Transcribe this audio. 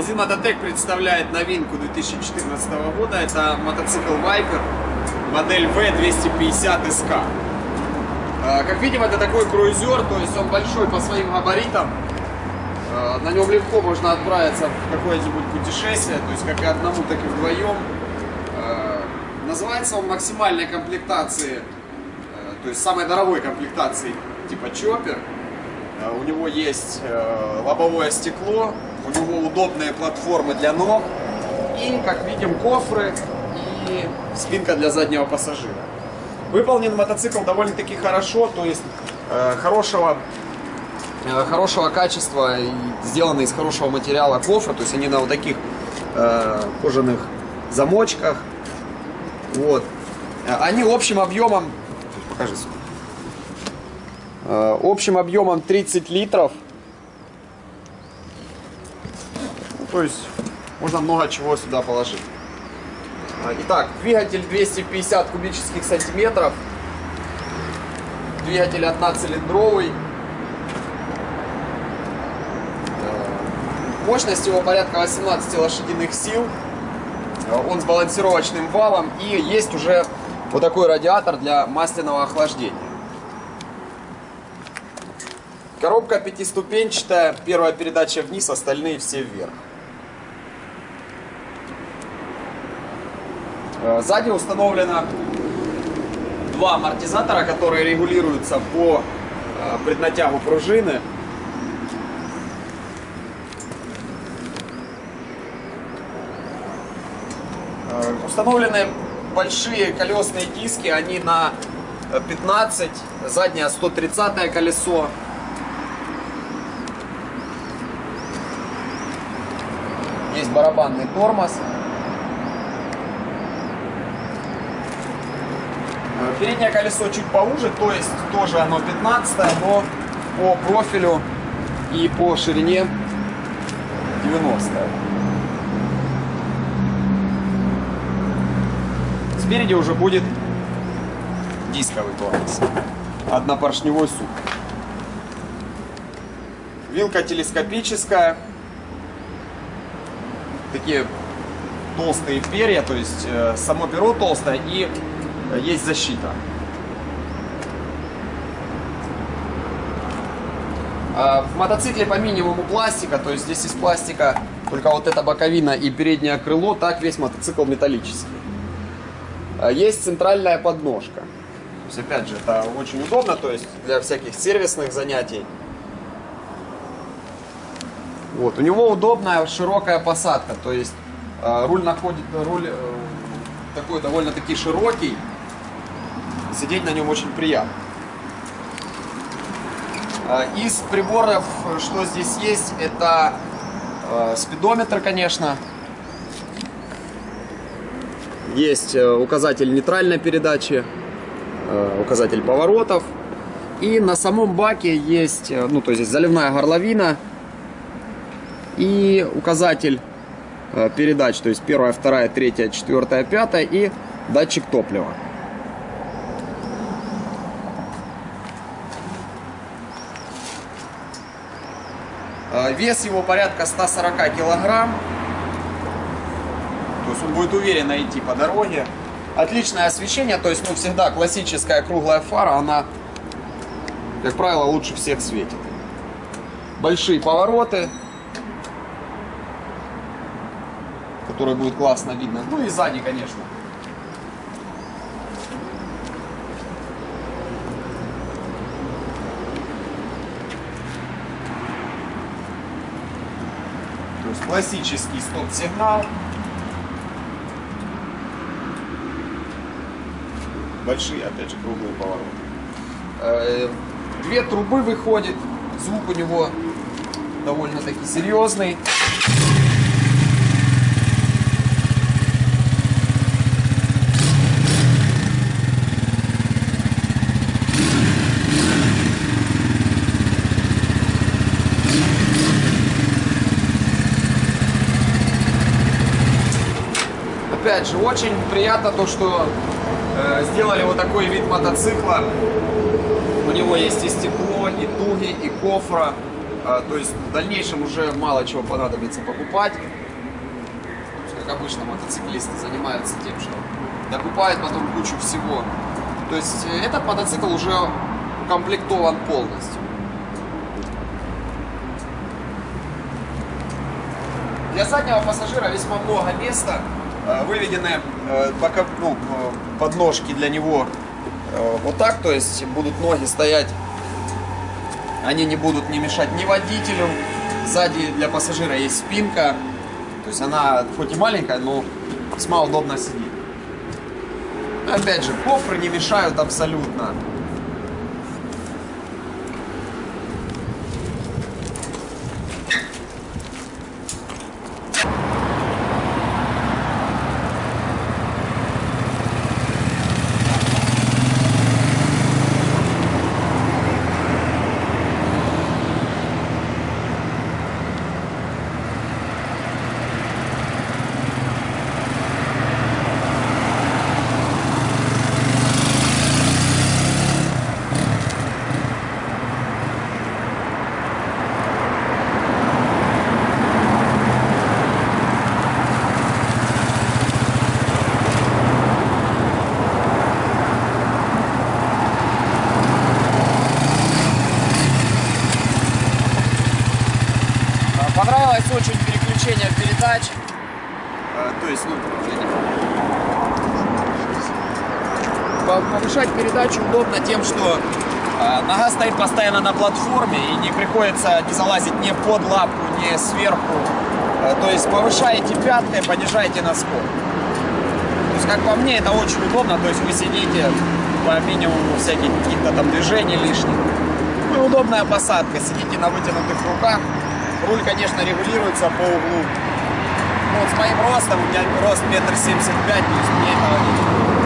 Магазин Мототек представляет новинку 2014 года. Это мотоцикл Viper, модель V250SK. А, Как видим, это такой круизер, то есть он большой по своим габаритам. А, На нем легко можно отправиться в какое-нибудь путешествие, то есть как и одному, так и вдвоем. А, Называется он максимальной комплектации, э, то есть самой дорогой комплектации типа чоппер. У него есть э, лобовое стекло, у него удобные платформы для ног и, как видим, кофры и спинка для заднего пассажира. Выполнен мотоцикл довольно-таки хорошо, то есть э, хорошего, э, хорошего качества сделаны из хорошего материала кофры, то есть они на вот таких э, кожаных замочках. Вот. Э, Они общим объемом, покажи. Э, общим объемом 30 литров. Ну, то есть можно много чего сюда положить. Итак, двигатель 250 кубических сантиметров. Двигатель одноцилиндровый. Э, Мощность его порядка 18 лошадиных сил. Э, Он с балансировочным валом. И есть уже вот такой радиатор для масляного охлаждения. Коробка пятиступенчатая, первая передача вниз, остальные все вверх. Сзади установлено два амортизатора, которые регулируются по э, преднатягу пружины. Э, Установлены большие колесные диски, они на э, 15, заднее 130 колесо. Есть барабанный тормоз. Переднее колесо чуть поуже, то есть тоже оно 15, но по профилю и по ширине 90. Спереди уже будет дисковый тормоз. Однопоршневой суп. Вилка телескопическая. Такие толстые перья, то есть э, само перо толстое и есть защита. А В мотоцикле по минимуму пластика, то есть здесь из пластика только вот эта боковина и переднее крыло, так весь мотоцикл металлический. А Есть центральная подножка. То есть, опять же, это очень удобно, то есть для всяких сервисных занятий. Вот, у него удобная широкая посадка, то есть э, руль находит, руль э, такой довольно-таки широкий, сидеть на нем очень приятно. Э, Из приборов, что здесь есть, это э, спидометр, конечно. Есть э, указатель нейтральной передачи, э, указатель поворотов. И на самом баке есть, э, ну то есть заливная горловина и указатель передач, то есть первая, вторая, третья, четвертая, пятая и датчик топлива. Вес его порядка 140 килограмм. То есть он будет уверенно идти по дороге. Отличное освещение, то есть ну, всегда классическая круглая фара, она, как правило, лучше всех светит. Большие повороты, которые будет классно видно. Ну и сзади, конечно. Есть классический стоп-сигнал. Большие, опять же, круглые повороты. Э, Две трубы выходит. Звук у него довольно-таки серьезный. Опять же, очень приятно то, что э, сделали вот такой вид мотоцикла. У него есть и стекло, и дуги, и кофра. А, То есть в дальнейшем уже мало чего понадобится покупать. Как обычно мотоциклисты занимаются тем, что докупают потом кучу всего. То есть э, этот мотоцикл уже укомплектован полностью. Для заднего пассажира весьма много места. Э, Выведены э, бока- ну, э, подножки для него вот так, то есть будут ноги стоять, они не будут не мешать ни водителю. Сзади для пассажира есть спинка, то есть она хоть и маленькая, но весьма удобно сидит. Опять же, кофры не мешают абсолютно. А, Понравилось очень переключение передач. А, То есть, ну, я не- По- повышать передачу удобно тем, что а, нога стоит постоянно на платформе и не приходится не залазить ни под лапку, ни сверху. А, То есть повышаете пяткой, понижаете на скор. То есть, как по мне, это очень удобно. То есть вы сидите по минимуму всяких каких-то там движений лишних. Ну и удобная посадка. Сидите на вытянутых руках. Руль, конечно, регулируется по углу. Ну, вот с моим ростом, у меня рост метр семьдесят пять, мне этого не